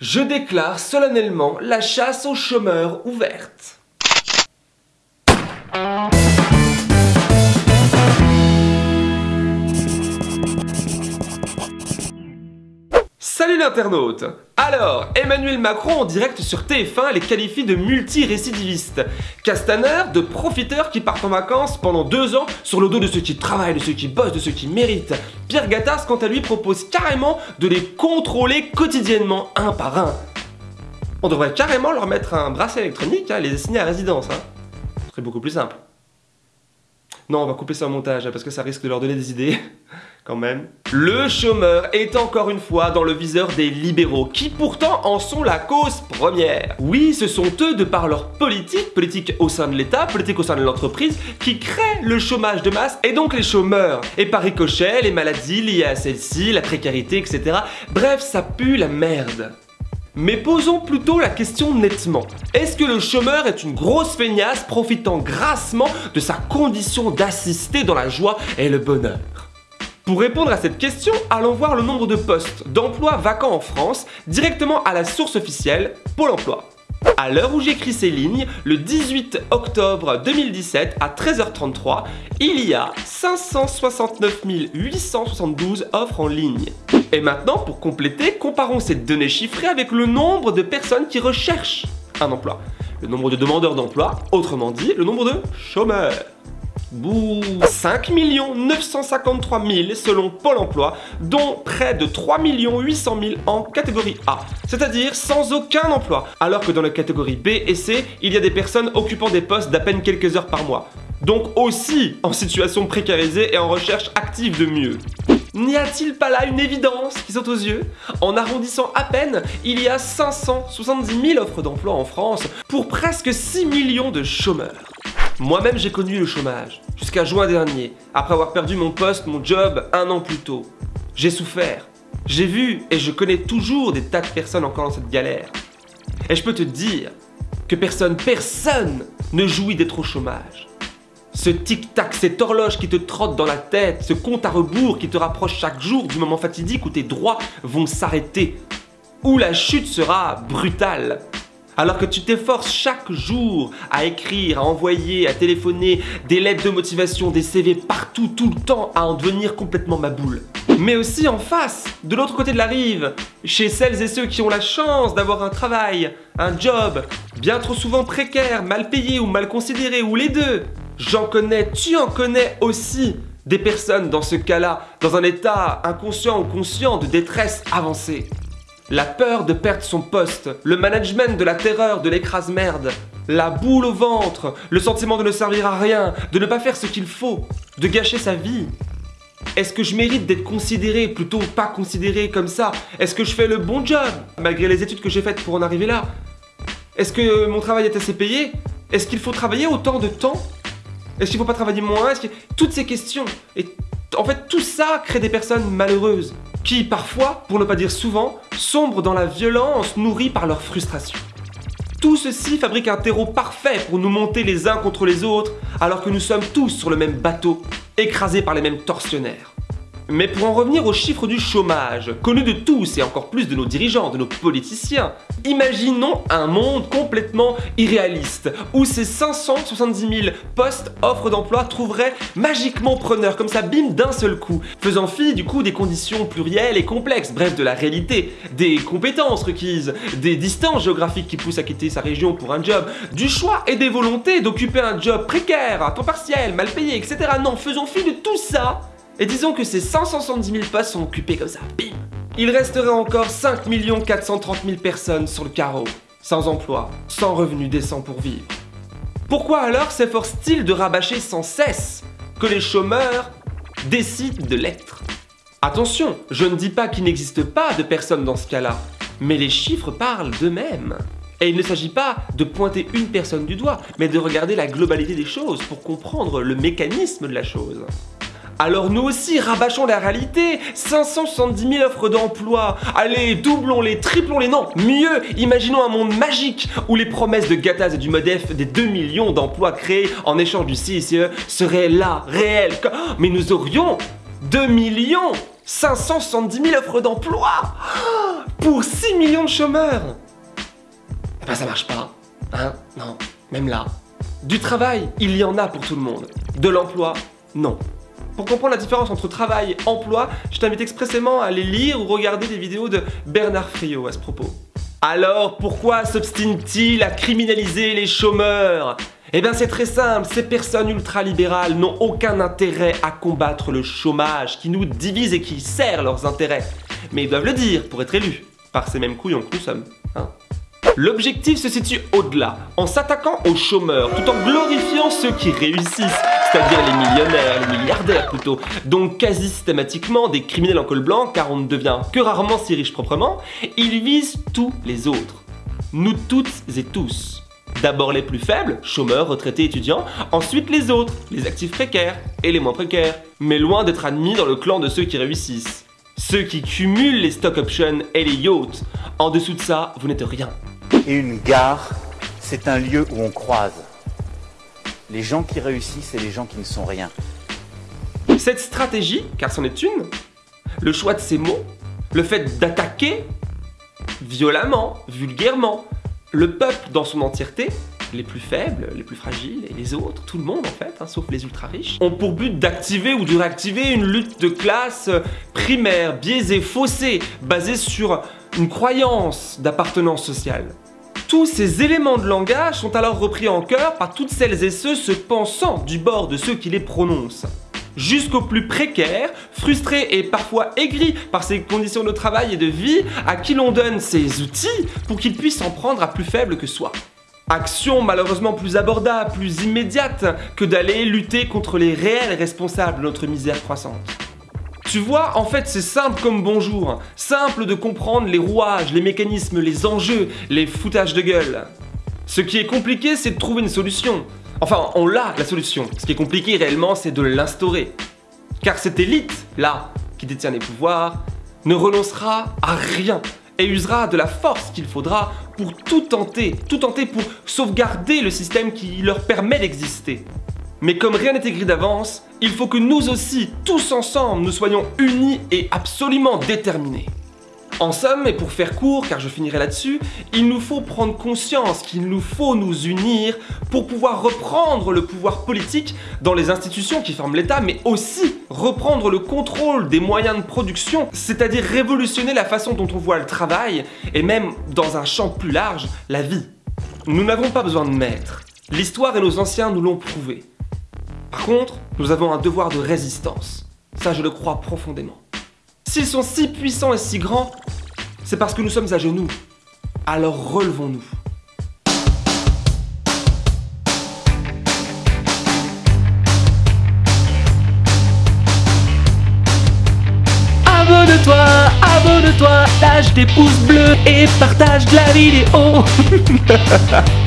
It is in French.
Je déclare solennellement la chasse aux chômeurs ouverte. L'internaute Alors, Emmanuel Macron en direct sur TF1 les qualifie de multirécidivistes. Castaner de profiteurs qui partent en vacances pendant deux ans sur le dos de ceux qui travaillent, de ceux qui bossent, de ceux qui méritent. Pierre Gattaz, quant à lui, propose carrément de les contrôler quotidiennement, un par un. On devrait carrément leur mettre un bracelet électronique, hein, les assigner à résidence. Hein. Ce serait beaucoup plus simple. Non, on va couper ça au montage, hein, parce que ça risque de leur donner des idées. quand même. Le chômeur est encore une fois dans le viseur des libéraux, qui pourtant en sont la cause première. Oui, ce sont eux, de par leur politique, politique au sein de l'État, politique au sein de l'entreprise, qui créent le chômage de masse et donc les chômeurs. Et par ricochet, les maladies liées à celle-ci, la précarité, etc. Bref, ça pue la merde. Mais posons plutôt la question nettement. Est-ce que le chômeur est une grosse feignasse profitant grassement de sa condition d'assister dans la joie et le bonheur? Pour répondre à cette question, allons voir le nombre de postes d'emploi vacants en France directement à la source officielle, Pôle emploi. À l'heure où j'écris ces lignes, le 18 octobre 2017 à 13h33, il y a 569 872 offres en ligne. Et maintenant, pour compléter, comparons ces données chiffrées avec le nombre de personnes qui recherchent un emploi. Le nombre de demandeurs d'emploi, autrement dit, le nombre de chômeurs. Bouh 5 953 000 selon Pôle emploi, dont près de 3 800 000 en catégorie A, c'est-à-dire sans aucun emploi, alors que dans la catégorie B et C, il y a des personnes occupant des postes d'à peine quelques heures par mois. Donc aussi en situation précarisée et en recherche active de mieux. N'y a-t-il pas là une évidence qui saute aux yeux En arrondissant à peine, il y a 570 000 offres d'emploi en France pour presque 6 millions de chômeurs. Moi-même j'ai connu le chômage, jusqu'à juin dernier, après avoir perdu mon poste, mon job, un an plus tôt. J'ai souffert. J'ai vu et je connais toujours des tas de personnes encore dans cette galère. Et je peux te dire que personne, personne ne jouit d'être au chômage. Ce tic-tac, cette horloge qui te trotte dans la tête, ce compte à rebours qui te rapproche chaque jour du moment fatidique où tes droits vont s'arrêter, où la chute sera brutale, alors que tu t'efforces chaque jour à écrire, à envoyer, à téléphoner, des lettres de motivation, des CV partout, tout le temps, à en devenir complètement ma boule. Mais aussi en face, de l'autre côté de la rive, chez celles et ceux qui ont la chance d'avoir un travail, un job, bien trop souvent précaire, mal payé ou mal considéré, ou les deux. J'en connais, tu en connais aussi des personnes dans ce cas-là, dans un état inconscient ou conscient de détresse avancée. La peur de perdre son poste, le management de la terreur, de l'écrase-merde, la boule au ventre, le sentiment de ne servir à rien, de ne pas faire ce qu'il faut, de gâcher sa vie. Est-ce que je mérite d'être considéré, plutôt pas considéré comme ça? Est-ce que je fais le bon job, malgré les études que j'ai faites pour en arriver là? Est-ce que mon travail est assez payé? Est-ce qu'il faut travailler autant de temps? Est-ce qu'il faut pas travailler moins? Toutes ces questions. Et en fait, tout ça crée des personnes malheureuses qui parfois, pour ne pas dire souvent, sombrent dans la violence nourrie par leur frustration. Tout ceci fabrique un terreau parfait pour nous monter les uns contre les autres, alors que nous sommes tous sur le même bateau, écrasés par les mêmes tortionnaires. Mais pour en revenir aux chiffres du chômage, connus de tous et encore plus de nos dirigeants, de nos politiciens, imaginons un monde complètement irréaliste, où ces 570 000 postes offres d'emploi trouveraient magiquement preneur, comme ça bim d'un seul coup, faisant fi du coup des conditions plurielles et complexes, bref de la réalité, des compétences requises, des distances géographiques qui poussent à quitter sa région pour un job, du choix et des volontés d'occuper un job précaire, à temps partiel, mal payé, etc. Non, faisons fi de tout ça et disons que ces 570 000 postes sont occupés comme ça, bim Il resterait encore 5 430 000 personnes sur le carreau, sans emploi, sans revenus décents pour vivre. Pourquoi alors s'efforce-t-il de rabâcher sans cesse que les chômeurs décident de l'être? Attention, je ne dis pas qu'il n'existe pas de personnes dans ce cas-là, mais les chiffres parlent d'eux-mêmes. Et il ne s'agit pas de pointer une personne du doigt, mais de regarder la globalité des choses pour comprendre le mécanisme de la chose. Alors nous aussi, rabâchons la réalité 570 000 offres d'emploi Allez, doublons-les, triplons-les, non Mieux, imaginons un monde magique où les promesses de Gattaz et du Modef des 2 millions d'emplois créés en échange du CICE seraient là, réelles. Mais nous aurions 2 millions 570 000 offres d'emploi pour 6 millions de chômeurs Eh ben ça marche pas, hein Non, même là. Du travail, il y en a pour tout le monde. De l'emploi, non. Pour comprendre la différence entre travail et emploi, je t'invite expressément à aller lire ou regarder des vidéos de Bernard Friot à ce propos. Alors pourquoi s'obstine-t-il à criminaliser les chômeurs? Eh bien c'est très simple, ces personnes ultralibérales n'ont aucun intérêt à combattre le chômage qui nous divise et qui sert leurs intérêts. Mais ils doivent le dire pour être élus, par ces mêmes couillons que nous sommes. Hein L'objectif se situe au-delà, en s'attaquant aux chômeurs, tout en glorifiant ceux qui réussissent, c'est-à-dire les millionnaires, les milliardaires plutôt, donc quasi systématiquement des criminels en col blanc, car on ne devient que rarement si riche proprement, ils visent tous les autres. Nous toutes et tous. D'abord les plus faibles, chômeurs, retraités, étudiants, ensuite les autres, les actifs précaires et les moins précaires, mais loin d'être admis dans le clan de ceux qui réussissent. Ceux qui cumulent les stock options et les yachts. En dessous de ça, vous n'êtes rien. Et une gare, c'est un lieu où on croise les gens qui réussissent et les gens qui ne sont rien. Cette stratégie, car c'en est une, le choix de ces mots, le fait d'attaquer violemment, vulgairement, le peuple dans son entièreté, les plus faibles, les plus fragiles et les autres, tout le monde en fait, hein, sauf les ultra riches, ont pour but d'activer ou de réactiver une lutte de classe primaire, biaisée, faussée, basée sur une croyance d'appartenance sociale. Tous ces éléments de langage sont alors repris en cœur par toutes celles et ceux se pensant du bord de ceux qui les prononcent. Jusqu'aux plus précaires, frustrés et parfois aigris par ces conditions de travail et de vie, à qui l'on donne ces outils pour qu'ils puissent en prendre à plus faible que soi. Action malheureusement plus abordable, plus immédiate que d'aller lutter contre les réels responsables de notre misère croissante. Tu vois, en fait, c'est simple comme bonjour. Simple de comprendre les rouages, les mécanismes, les enjeux, les foutages de gueule. Ce qui est compliqué, c'est de trouver une solution. Enfin, on l'a, la solution. Ce qui est compliqué réellement, c'est de l'instaurer. Car cette élite, là, qui détient les pouvoirs, ne renoncera à rien et usera de la force qu'il faudra pour tout tenter, tout tenter pour sauvegarder le système qui leur permet d'exister. Mais comme rien n'est écrit d'avance, il faut que nous aussi, tous ensemble, nous soyons unis et absolument déterminés. En somme, et pour faire court, car je finirai là-dessus, il nous faut prendre conscience qu'il nous faut nous unir pour pouvoir reprendre le pouvoir politique dans les institutions qui forment l'État, mais aussi reprendre le contrôle des moyens de production, c'est-à-dire révolutionner la façon dont on voit le travail, et même, dans un champ plus large, la vie. Nous n'avons pas besoin de maîtres. L'histoire et nos anciens nous l'ont prouvé. Par contre, nous avons un devoir de résistance. Ça, je le crois profondément. S'ils sont si puissants et si grands, c'est parce que nous sommes à genoux. Alors relevons-nous. Abonne-toi, abonne-toi, lâche des pouces bleus et partage la vidéo.